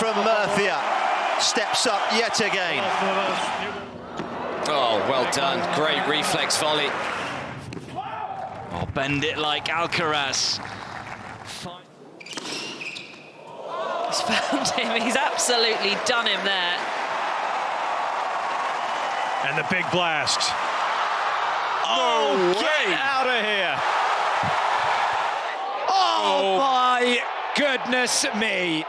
from Murcia steps up yet again. Oh, well done. Great reflex volley. Oh, bend it like Alcaraz. He's found him. He's absolutely done him there. And the big blast. Oh, No get out of here. Oh, oh. my goodness me.